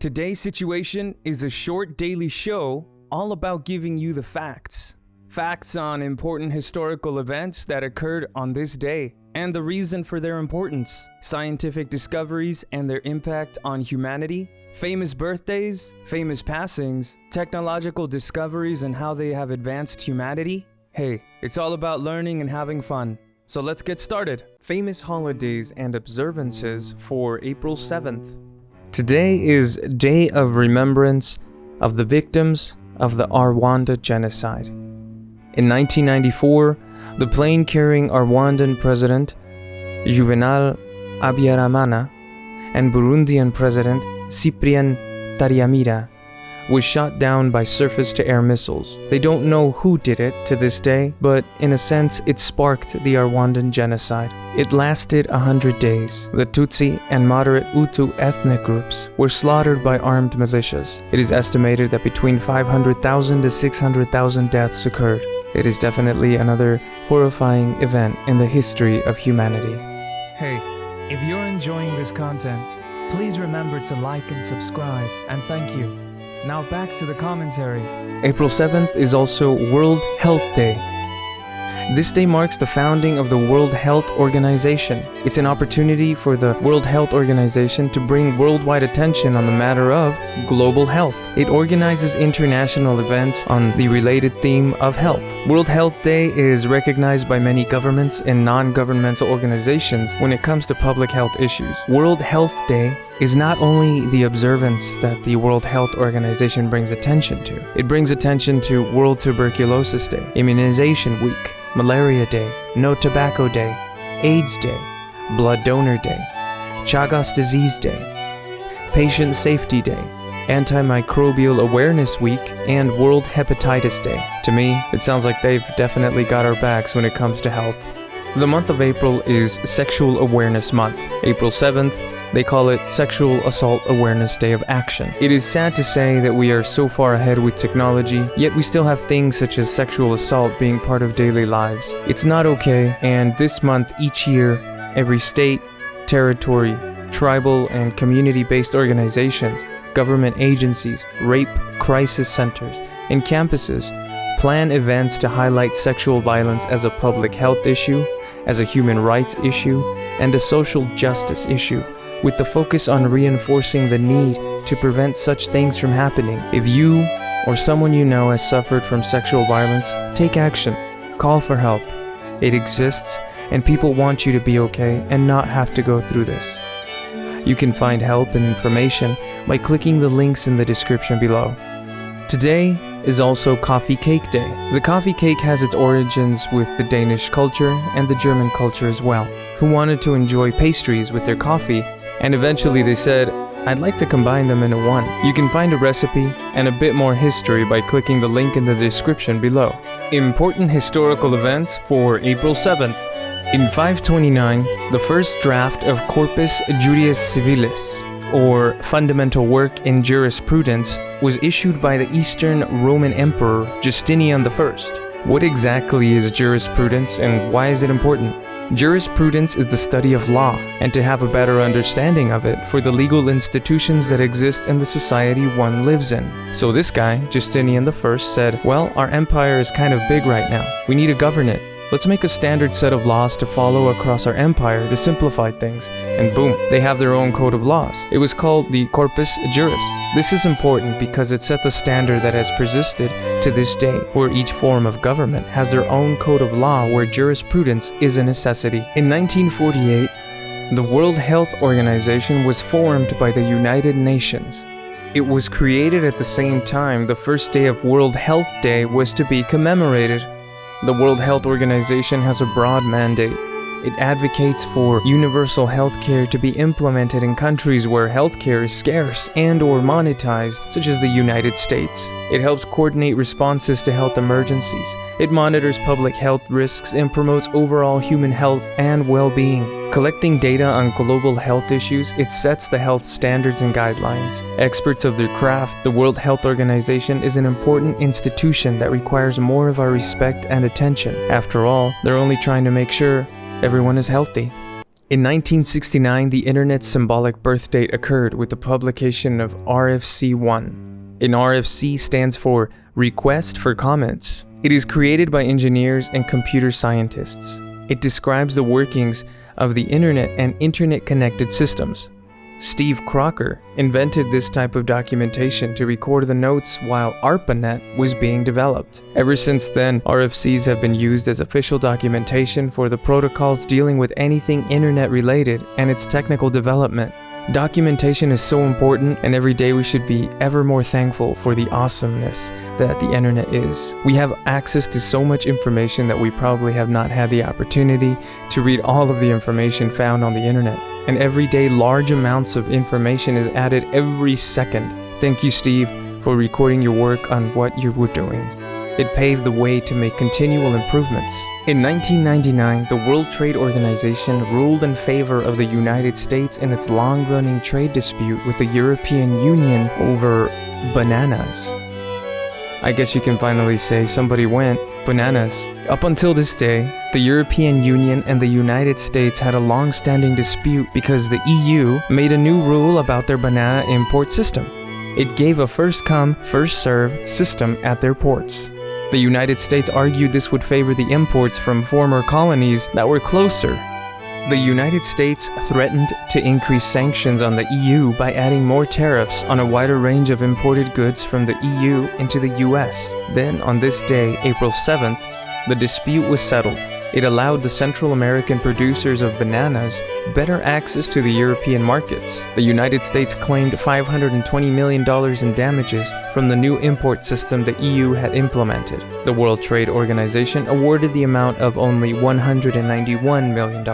Today's situation is a short daily show all about giving you the facts. Facts on important historical events that occurred on this day and the reason for their importance, scientific discoveries and their impact on humanity, famous birthdays, famous passings, technological discoveries and how they have advanced humanity. Hey, it's all about learning and having fun. So let's get started. Famous holidays and observances for April 7th. Today is Day of Remembrance of the victims of the Rwanda genocide. In 1994, the plane carrying Rwandan President Juvenal Habyarimana and Burundian President Cyprien Ntaryamira was shot down by surface-to-air missiles. They don't know who did it to this day, but in a sense it sparked the Rwandan genocide. It lasted a hundred days. The Tutsi and moderate Hutu ethnic groups were slaughtered by armed militias. It is estimated that between 500,000 to 600,000 deaths occurred. It is definitely another horrifying event in the history of humanity. Hey, if you're enjoying this content, please remember to like and subscribe, and thank you. Now back to the commentary. April 7th is also World Health Day. This day marks the founding of the World Health Organization. It's an opportunity for the World Health Organization to bring worldwide attention on the matter of global health. It organizes international events on the related theme of health. World Health Day is recognized by many governments and non-governmental organizations when it comes to public health issues. World Health Day is not only the observance that the World Health Organization brings attention to, it brings attention to World Tuberculosis Day, Immunization Week, Malaria Day, No Tobacco Day, AIDS Day, Blood Donor Day, Chagas Disease Day, Patient Safety Day, Antimicrobial Awareness Week, and World Hepatitis Day. To me, it sounds like they've definitely got our backs when it comes to health. The month of April is Sexual Awareness Month. April 7th, they call it Sexual Assault Awareness Day of Action. It is sad to say that we are so far ahead with technology, yet we still have things such as sexual assault being part of daily lives. It's not okay, and this month, each year, every state, territory, tribal, and community-based organizations, government agencies, rape crisis centers, and campuses plan events to highlight sexual violence as a public health issue, as a human rights issue, and a social justice issue with the focus on reinforcing the need to prevent such things from happening. If you or someone you know has suffered from sexual violence, take action. Call for help. It exists, and people want you to be okay and not have to go through this. You can find help and information by clicking the links in the description below. Today is also Coffee Cake Day. The coffee cake has its origins with the Danish culture and the German culture as well, who wanted to enjoy pastries with their coffee and eventually they said, I'd like to combine them into one. You can find a recipe and a bit more history by clicking the link in the description below. Important historical events for April 7th. In 529, the first draft of Corpus Juris Civilis, or Fundamental Work in Jurisprudence, was issued by the Eastern Roman Emperor Justinian I. What exactly is jurisprudence and why is it important? Jurisprudence is the study of law, and to have a better understanding of it for the legal institutions that exist in the society one lives in. So this guy, Justinian I, said, well, our empire is kind of big right now. We need to govern it. Let's make a standard set of laws to follow across our empire to simplify things. And boom, they have their own code of laws. It was called the Corpus Juris. This is important because it set the standard that has persisted to this day, where each form of government has their own code of law where jurisprudence is a necessity. In 1948, the World Health Organization was formed by the United Nations. It was created at the same time the first day of World Health Day was to be commemorated. The World Health Organization has a broad mandate. It advocates for universal healthcare to be implemented in countries where healthcare is scarce and or monetized, such as the United States. It helps coordinate responses to health emergencies. It monitors public health risks and promotes overall human health and well-being. Collecting data on global health issues, it sets the health standards and guidelines. Experts of their craft, the World Health Organization is an important institution that requires more of our respect and attention. After all, they're only trying to make sure everyone is healthy. In 1969, the internet's symbolic birth date occurred with the publication of RFC 1. An RFC stands for Request for Comments. It is created by engineers and computer scientists. It describes the workings of the internet and internet connected systems. Steve Crocker invented this type of documentation to record the notes while ARPANET was being developed. Ever since then, RFCs have been used as official documentation for the protocols dealing with anything internet related and its technical development. Documentation is so important, and every day we should be ever more thankful for the awesomeness that the internet is. We have access to so much information that we probably have not had the opportunity to read all of the information found on the internet. And every day, large amounts of information is added every second. Thank you, Steve, for recording your work on what you were doing. It paved the way to make continual improvements. In 1999, the World Trade Organization ruled in favor of the United States in its long-running trade dispute with the European Union over bananas. I guess you can finally say somebody went bananas. Up until this day, the European Union and the United States had a long-standing dispute because the EU made a new rule about their banana import system. It gave a first-come, first-serve system at their ports. The United States argued this would favor the imports from former colonies that were closer. The United States threatened to increase sanctions on the EU by adding more tariffs on a wider range of imported goods from the EU into the US. Then, on this day, April 7th, the dispute was settled. It allowed the Central American producers of bananas better access to the European markets. The United States claimed $520 million in damages from the new import system the EU had implemented. The World Trade Organization awarded the amount of only $191 million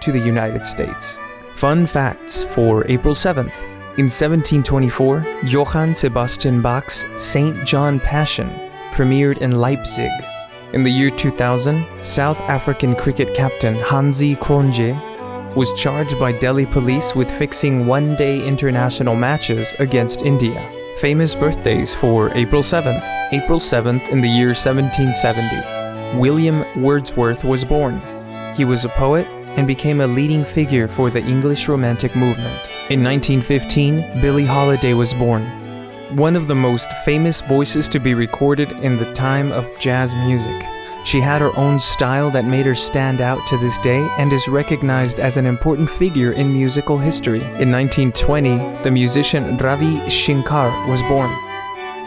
to the United States. Fun facts for April 7th. In 1724, Johann Sebastian Bach's St. John Passion premiered in Leipzig. In the year 2000, South African cricket captain Hansi Cronje was charged by Delhi police with fixing one-day international matches against India. Famous birthdays for April 7th. April 7th in the year 1770, William Wordsworth was born. He was a poet and became a leading figure for the English Romantic movement. In 1915, Billie Holiday was born one of the most famous voices to be recorded in the time of jazz music. She had her own style that made her stand out to this day and is recognized as an important figure in musical history. In 1920, the musician Ravi Shankar was born.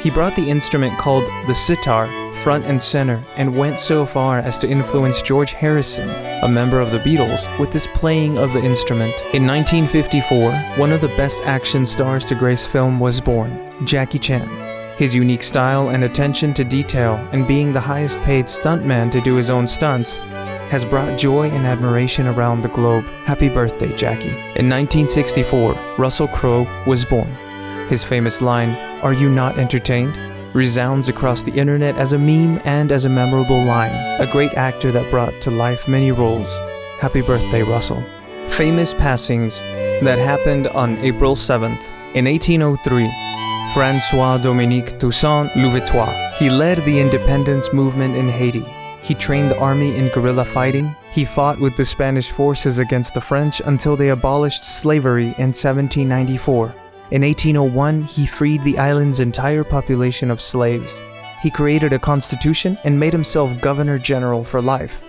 He brought the instrument called the sitar front and center and went so far as to influence George Harrison, a member of the Beatles, with this playing of the instrument. In 1954, one of the best action stars to grace film was born, Jackie Chan. His unique style and attention to detail and being the highest paid stuntman to do his own stunts has brought joy and admiration around the globe. Happy birthday, Jackie. In 1964, Russell Crowe was born. His famous line, Are you not entertained? resounds across the internet as a meme and as a memorable line. A great actor that brought to life many roles. Happy birthday, Russell. Famous passings that happened on April 7th. In 1803, Francois Dominique Toussaint Louverture. He led the independence movement in Haiti. He trained the army in guerrilla fighting. He fought with the Spanish forces against the French until they abolished slavery in 1794. In 1801, he freed the island's entire population of slaves. He created a constitution and made himself governor general for life.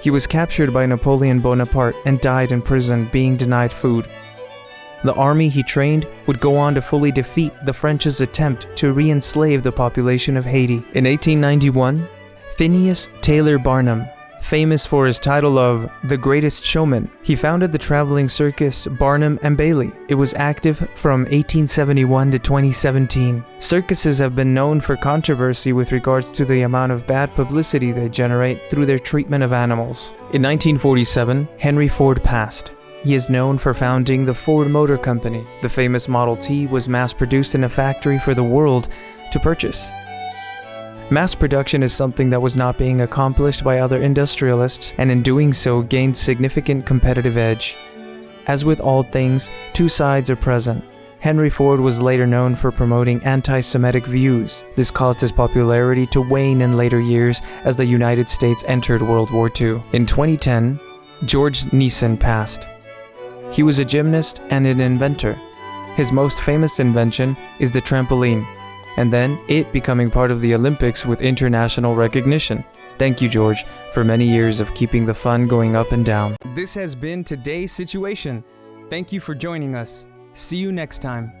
He was captured by Napoleon Bonaparte and died in prison being denied food. The army he trained would go on to fully defeat the French's attempt to re-enslave the population of Haiti. In 1891, Phineas Taylor Barnum famous for his title of The Greatest Showman. He founded the traveling circus Barnum and Bailey. It was active from 1871 to 2017. Circuses have been known for controversy with regards to the amount of bad publicity they generate through their treatment of animals. In 1947, Henry Ford passed. He is known for founding the Ford Motor Company. The famous Model T was mass-produced in a factory for the world to purchase. Mass production is something that was not being accomplished by other industrialists, and in doing so gained significant competitive edge. As with all things, two sides are present. Henry Ford was later known for promoting anti-Semitic views. This caused his popularity to wane in later years as the United States entered World War II. In 2010, George Nissen passed. He was a gymnast and an inventor. His most famous invention is the trampoline, and then it becoming part of the Olympics with international recognition. Thank you, George, for many years of keeping the fun going up and down. This has been today's situation. Thank you for joining us. See you next time.